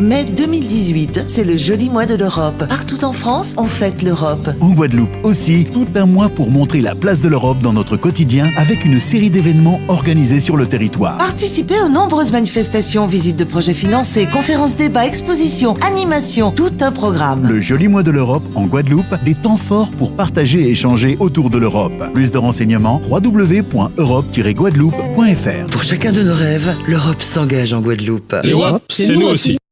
Mai 2018, c'est le joli mois de l'Europe. Partout en France, on fête l'Europe. En Guadeloupe aussi, tout un mois pour montrer la place de l'Europe dans notre quotidien avec une série d'événements organisés sur le territoire. Participez aux nombreuses manifestations, visites de projets financés, conférences débats, expositions, animations, tout un programme. Le joli mois de l'Europe en Guadeloupe, des temps forts pour partager et échanger autour de l'Europe. Plus de renseignements www.europe-guadeloupe.fr Pour chacun de nos rêves, l'Europe s'engage en Guadeloupe. L'Europe, c'est nous aussi.